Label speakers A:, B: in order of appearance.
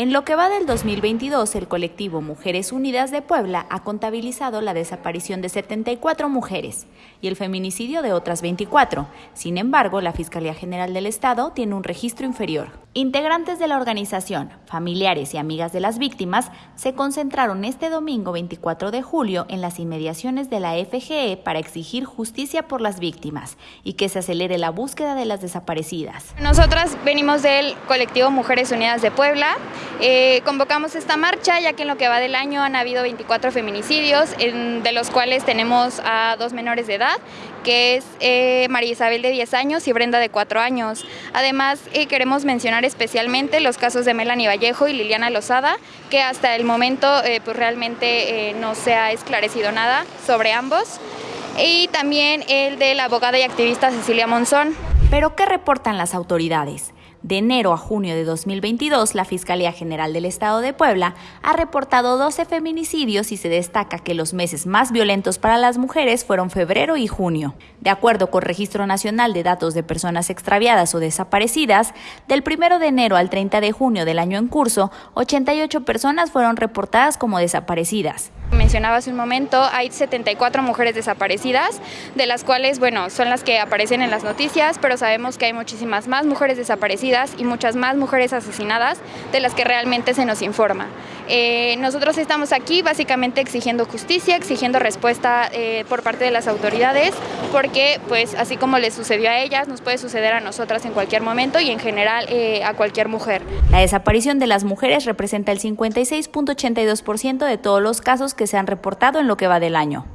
A: En lo que va del 2022, el colectivo Mujeres Unidas de Puebla ha contabilizado la desaparición de 74 mujeres y el feminicidio de otras 24. Sin embargo, la Fiscalía General del Estado tiene un registro inferior. Integrantes de la organización, familiares y amigas de las víctimas se concentraron este domingo 24 de julio en las inmediaciones de la FGE para exigir justicia por las víctimas y que se acelere la búsqueda de las desaparecidas.
B: Nosotras venimos del colectivo Mujeres Unidas de Puebla. Eh, convocamos esta marcha ya que en lo que va del año han habido 24 feminicidios, de los cuales tenemos a dos menores de edad, que es eh, María Isabel de 10 años y Brenda de 4 años. Además, eh, queremos mencionar especialmente los casos de Melanie Vallejo y Liliana Lozada, que hasta el momento pues realmente no se ha esclarecido nada sobre ambos. Y también el de la abogada y activista Cecilia Monzón.
A: ¿Pero qué reportan las autoridades? De enero a junio de 2022, la Fiscalía General del Estado de Puebla ha reportado 12 feminicidios y se destaca que los meses más violentos para las mujeres fueron febrero y junio. De acuerdo con Registro Nacional de Datos de Personas Extraviadas o Desaparecidas, del 1 de enero al 30 de junio del año en curso, 88 personas fueron reportadas como desaparecidas.
B: Mencionaba hace un momento, hay 74 mujeres desaparecidas, de las cuales, bueno, son las que aparecen en las noticias, pero sabemos que hay muchísimas más mujeres desaparecidas y muchas más mujeres asesinadas de las que realmente se nos informa. Eh, nosotros estamos aquí básicamente exigiendo justicia, exigiendo respuesta eh, por parte de las autoridades, porque pues así como les sucedió a ellas, nos puede suceder a nosotras en cualquier momento y en general eh, a cualquier mujer.
A: La desaparición de las mujeres representa el 56.82% de todos los casos que se han reportado en lo que va del año.